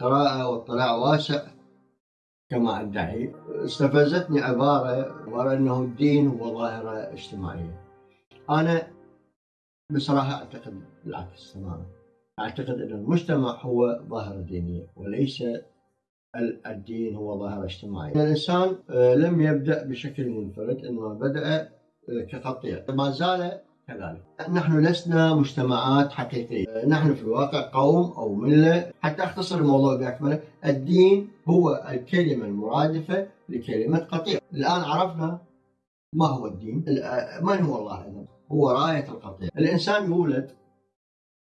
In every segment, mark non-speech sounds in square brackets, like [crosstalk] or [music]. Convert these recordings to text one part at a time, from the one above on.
قراءة واطلاع واسع. كما أدعي استفزتني عبارة عبارة أنه الدين هو ظاهرة اجتماعية. أنا بصراحة أعتقد بالعكس تماما. أعتقد أن المجتمع هو ظاهرة دينية وليس الدين هو ظاهرة اجتماعية. الإنسان آه، لم يبدأ بشكل منفرد إنما بدأ آه، كقطيع ما زال كذلك. نحن لسنا مجتمعات حقيقية. آه، نحن في الواقع قوم أو ملة. حتى أختصر الموضوع بأكمله الدين هو الكلمة المرادفة لكلمة قطيع. الآن عرفنا ما هو الدين. من هو الله أيضا هو راية القطيع. الإنسان يولد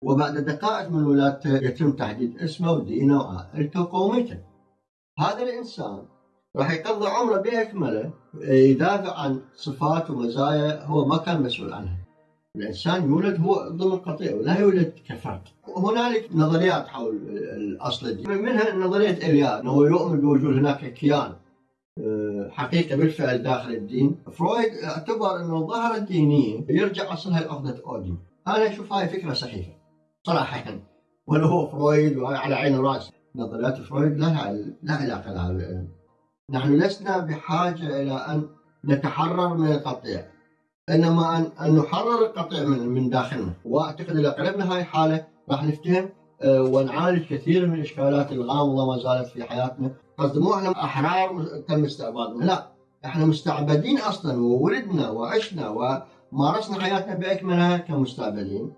وبعد دقائق من ولادته يتم تحديد اسمه ودينه وعائلته وقوميته هذا الإنسان راح يقضي عمره بأكمله يدافع عن صفات ومزايا هو ما كان مسؤول عنها. الإنسان يولد هو ضمن قطيع ولا يولد كفرد. هنالك نظريات حول الأصل الدين. منها نظرية إليا أنه يؤمن بوجود هناك كيان آه، حقيقة بالفعل داخل الدين. فرويد اعتبر أنه الظاهرة الدينية يرجع أصلها لعقدة أوديب أنا أشوف هاي سخيفة صراحة. يعني ولا هو فرويد وعلى عين وراسي نظريات فرويد لها لا علاقة لها. نحن لسنا بحاجة إلى أن نتحرر من القطيع. إنما أن, أن نحرر القطيع من, من داخلنا. وأعتقد إذا قلبنا هاي الحالة راح نفتهم آه، ونعالج كثير من الإشكالات الغامضة ما زالت في حياتنا. قصدي مو إحنا أحرار تم استعبادنا لا إحنا مستعبدين أصلا وولدنا وعشنا ومارسنا حياتنا بأكملها كمستعبدين.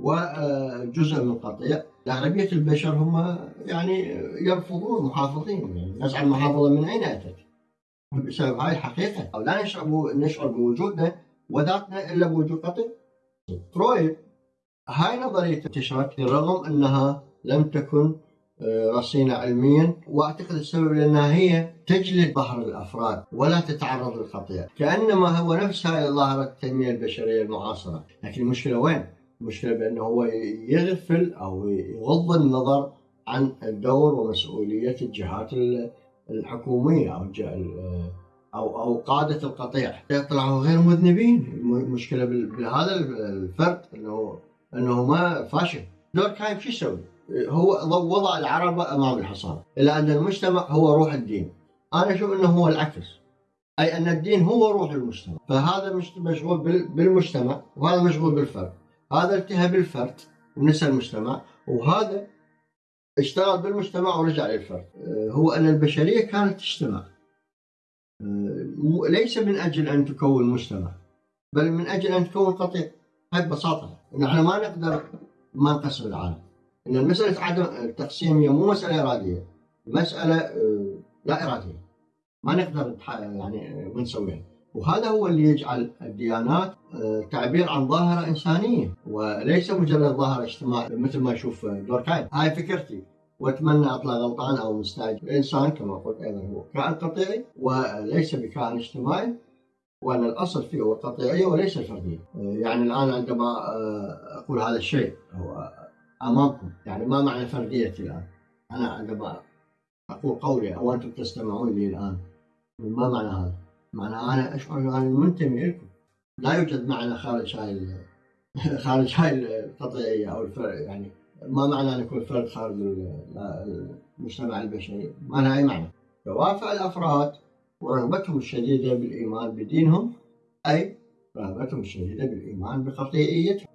وجزء من قطيع أغلبية البشر هم يعني يرفضون محافظين. نزع المحافظة من أين أتت؟ بسبب هاي الحقيقة. أو لا نشعر نشعر بوجودنا وذاتنا إلا بوجود قطيع فرويد هاي نظرية انتشرت رغم أنها لم تكن آه، رصينة علميا وأعتقد السبب لأنها هي تجلد ظهر الأفراد ولا تتعرض للخطيئة. كأنما هو نفس هاي ظاهرة التنمية البشرية المعاصرة. لكن المشكلة وين؟ المشكلة بأنه هو يغفل أو يغض النظر عن الدور ومسؤولية الجهات الحكومية أو أو أو قادة القطيع. يطلعوا غير مذنبين. المشكلة بهذا الفرد انه إنه ما فاشل. دور كايف شو يسوي؟ هو وضع العرب أمام الحصان. إلى أن المجتمع هو روح الدين. أنا أشوف إنه هو العكس. أي أن الدين هو روح المجتمع. فهذا مشغول بالمجتمع وهذا مشغول بالفرد. هذا التهى بالفرد ونسى المجتمع. وهذا اشتغل بالمجتمع ورجع للفرد. هو أن البشرية كانت تجتمع. ليس من أجل أن تكون مجتمع بل من أجل أن تكون قطيع. هاي ببساطة نحن ما نقدر ما نقسم العالم. إن المسألة عدم التقسيم هي مو مسألة إرادية مسألة آه، لا إرادية. ما نقدر يعني نسويها. وهذا هو اللي يجعل الديانات آه، تعبير عن ظاهرة إنسانية وليس مجرد ظاهرة اجتماعية مثل ما يشوف دوركايم هاي فكرتي. وأتمنى أطلع غلطان أو مستعجل. الإنسان كما قلت أيضا هو كائن قطيعي وليس بكائن اجتماعي وأن الأصل فيه هو القطيعيه وليس الفرديه يعني الآن عندما آه، أقول هذا الشيء هو أمامكم يعني ما معنى فرديتي الآن؟ أنا عندما أقول قولي أو أنتم تستمعون لي الآن ما معنى هذا؟ معناها أنا أشعر أني منتمي لكم لا يوجد معنى خارج هاي [laughs] خارج هاي القطعيه أو الفرق يعني ما معنى أن يكون فرد خارج المجتمع البشري؟ ما لها أي معنى. دوافع الأفراد ورغبتهم الشديدة بالإيمان بدينهم أي رغبتهم الشديدة بالإيمان بقطيعيتهم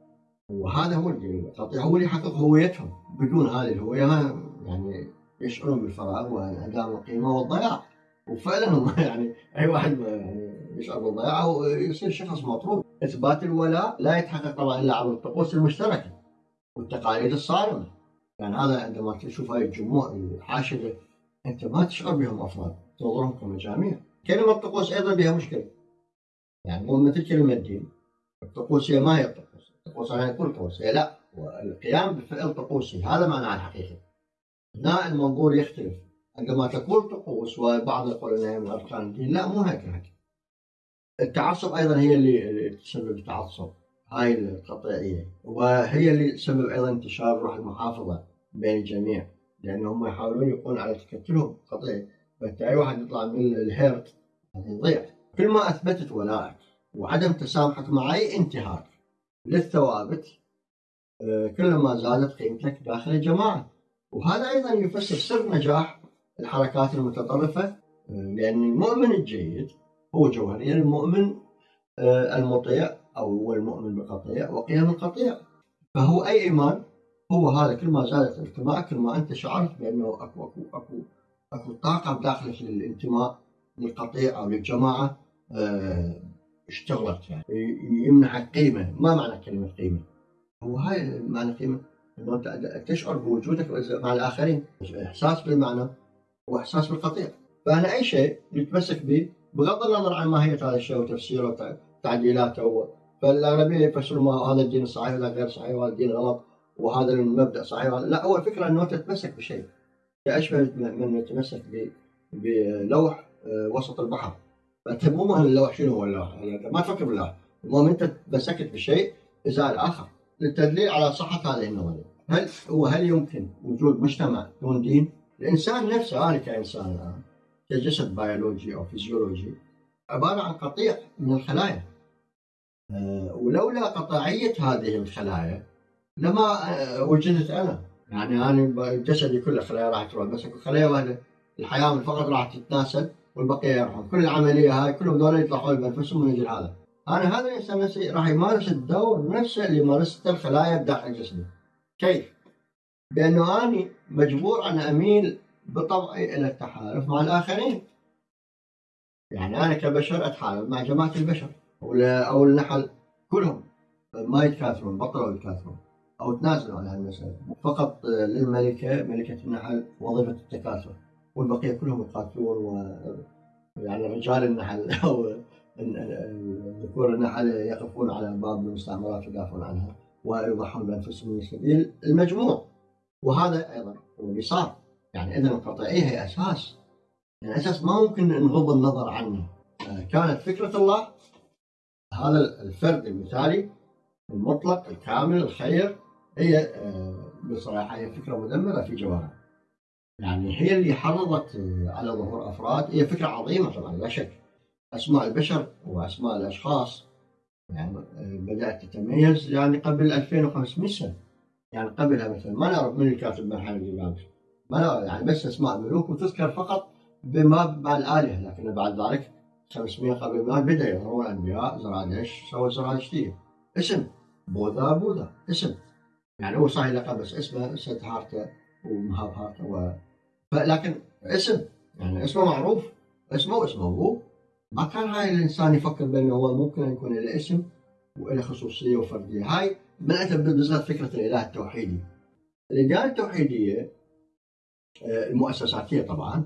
وهذا هو القطيع هو اللي يحقق هويتهم. بدون هذه الهوية ما يعني يشعرون بالفراغ وانعدام القيمة والضياع. وفعلا هم [laughs] يعني أي واحد يعني يشعر بالضياع ويصير شخص مطرود إثبات الولاء لا يتحقق طبعا إلا عبر الطقوس المشتركة. والتقاليد الصارمه يعني هذا عندما تشوف هاي الجموع الحاشده أنت ما تشعر بهم افراد تنظرهم كمجاميع. كلمة طقوس أيضا بها مشكلة. يعني مو مثل كلمة دين. الطقوس هي ما هي الطقوس. الطقوس يعني كل طقوس. هي لا والقيام بفعل طقوسي هذا معناه الحقيقي هنا المنظور يختلف. عندما تقول طقوس وبعض يقول إنها من اركان الدين لا مو هكذا التعصب أيضا هي اللي تسبب التعصب هاي القطيعيه وهي اللي تسبب أيضا انتشار روح المحافظة بين الجميع لأنهم يحاولون يقولون على تكتلهم قطيع أي واحد يطلع من الهيرت يضيع. كل ما أثبتت ولائك وعدم تسامحك مع أي انتهاك للثوابت آه، كلما زادت قيمتك داخل الجماعة. وهذا أيضا يفسر سر نجاح الحركات المتطرفة لأن المؤمن الجيد هو جوهريا المؤمن آه، المطيع أو هو المؤمن بقطيع وقيم القطيع. فهو أي إيمان هو هذا كل ما زادت انتمائك كل ما أنت شعرت بأنه أكو أكو أكو أكو طاقة بداخلك للانتماء للقطيع أو للجماعة آه، اشتغلت يعني. يمنحك قيمه ما معنى كلمة قيمة؟ هو هاي معنى قيمة. إنه أنت تشعر بوجودك مع الآخرين. إحساس بالمعنى وإحساس بالقطيع. فأنا أي شيء نتمسك به بغض النظر عن ماهيه هذا الشيء وتفسيره وتعديلاته فالاغلبيه يفسروا هذا الدين صحيح ولا غير صحيح وهذا الدين غلط وهذا المبدأ صحيح لا هو الفكرة إنه تتمسك بشيء. أشبه من يتمسك بلوح آه، وسط البحر. فأنت مو مهم اللوح شنو هو اللوح ما تفكر باللوح. المهم أنت تمسكت بشيء ازاء اخر للتدليل على صحة هذه النظرية. هل هو هل يمكن وجود مجتمع دون دين؟ الإنسان نفسه أنا كإنسان الآن كجسد بيولوجي أو فيزيولوجي عبارة عن قطيع من الخلايا. ولولا قطاعية هذه الخلايا لما أه وجدت أنا. يعني أنا جسدي كله خلايا راح تروح بس خلايا واحدة الحياة فقط راح تتناسل والبقية يروحون. كل العملية هاي كلهم دول يطلعون بانفسهم من أجل هذا أنا هذا الانسان نفسه راح يمارس الدور نفسه اللي مارسته الخلايا بداخل جسمي كيف؟ بأنه أني مجبور أن أميل بطبعي إلى التحالف مع الآخرين. يعني أنا كبشر أتحالف مع جماعة البشر. أو النحل كلهم ما يتكاثرون بطلوا يتكاثرون أو تنازلوا عن هالمساله فقط للملكة ملكة النحل وظيفة التكاثر. والبقية كلهم يقاتلون و يعني رجال النحل [laughs] أو ذكور النحل يقفون على باب المستعمرات ويدافعون عنها ويضحون بأنفسهم من سبيل المجموع. وهذا أيضا هو اللي صار يعني اذا القطعية هي أساس. يعني أساس ما ممكن نغض النظر عنه. آه، كانت فكرة الله هذا الفرد المثالي المطلق الكامل الخير هي آه، بصراحة هي فكرة مدمرة في جوهرها يعني هي اللي حرضت آه، على ظهور أفراد. هي فكرة عظيمة طبعا لا شك. أسماء البشر وأسماء الأشخاص. يعني بدأت تتميز يعني قبل 2500 سنة. يعني قبلها مثلا ما نعرف من الكاتب مرحلة الجبال ما نعرف يعني بس أسماء ملوك وتذكر فقط بما مع الالهه لكن بعد ذلك 500 قبل ما بدا يظهرون انبياء زرادش سوى زرادشتيه اسم بوذا بوذا اسم. يعني هو صحيح لقب بس اسمه سدهارتا ومهابهارتا و... لكن اسم يعني اسمه معروف. اسمه اسمه هو. ما كان هاي الإنسان يفكر بأنه هو ممكن يكون له اسم وله خصوصية وفردية. هاي بدات بالذات فكرة الإله التوحيدي. الاديان التوحيدية آه، المؤسساتية طبعا.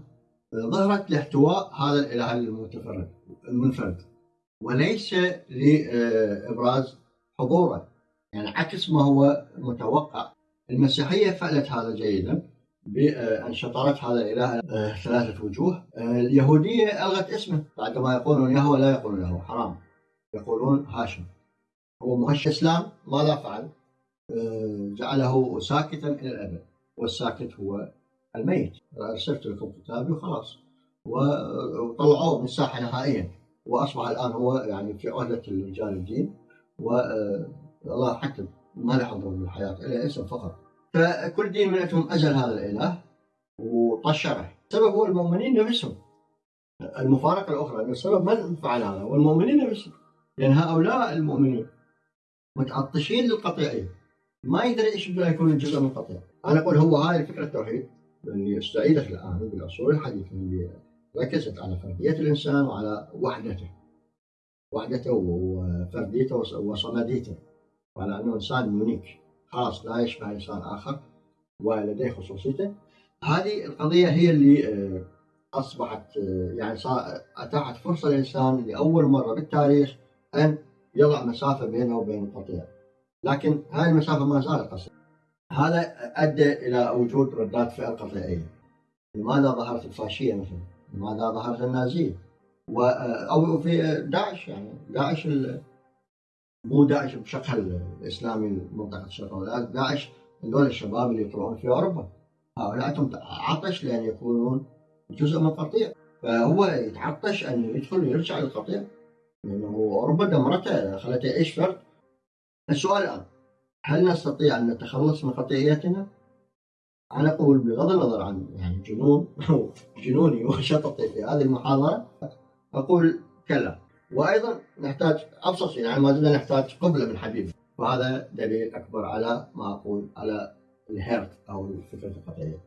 ظهرت لاحتواء هذا الإله المتفرد المنفرد. وليس لإبراز حضوره. يعني عكس ما هو متوقع. المسيحية فعلت هذا جيدا بأن شطرت هذا الإله آه، ثلاثة وجوه. آه، اليهودية ألغت اسمه بعدما يقولون يهوه لا يقولون يهوه حرام. يقولون هاشم. هو مهش الإسلام ماذا فعل؟ آه، جعله ساكتا إلى الأبد. والساكت هو الميت. أرسلت لكم كتابي وخلاص. وطلعوه من الساحة نهائيا. وأصبح الآن هو يعني في عهدة رجال الدين. والله حتى ما له حضور بالحياة إلا اسم فقط. فكل دين من عندهم أزل هذا الإله وطشره. السبب هو المؤمنين نفسهم. المفارقة الأخرى أن السبب من فعل هذا؟ هو المؤمنين نفسهم. لأن هؤلاء المؤمنين متعطشين للقطيعية ما يدري إيش بده يكون جزء من القطيع. أنا أقول هو هاي فكره التوحيد. اللي استعيدت الان بالعصور الحديثه اللي ركزت على فردية الإنسان وعلى وحدته. وحدته وفرديته وصمديته. وعلى أنه إنسان يونيك خاص لا يشبه إنسان آخر ولديه خصوصيته. هذه القضية هي اللي آه، أصبحت آه، يعني أتاحت فرصة للإنسان لأول مرة بالتاريخ أن يضع مسافة بينه وبين القطيع لكن هذه المسافة ما زالت قصيرة. هذا أدى إلى وجود ردات فعل قطيعيه لماذا ظهرت الفاشية مثلا؟ لماذا ظهرت النازية؟ و آه، أو في داعش يعني. داعش مو داعش بشكل الإسلامي منطقه الشرق داعش هذول الشباب اللي يطلعون في أوروبا. هؤلاء عطش لأن يكونون جزء من القطيع. فهو يتعطش أن يدخل ويرجع للقطيع لأنه أوروبا دمرته خلته يعيش فرد؟ السؤال الآن هل نستطيع أن نتخلص من قطيعيتنا؟ أنا أقول بغض النظر عن يعني جنون جنوني وشططي في هذه المحاضرة أقول كلا. وأيضا نحتاج أبسط شيء يعني ما زلنا نحتاج قبلة من حبيب. وهذا دليل أكبر على ما أقول على الهيرت أو الفكرة القطعيه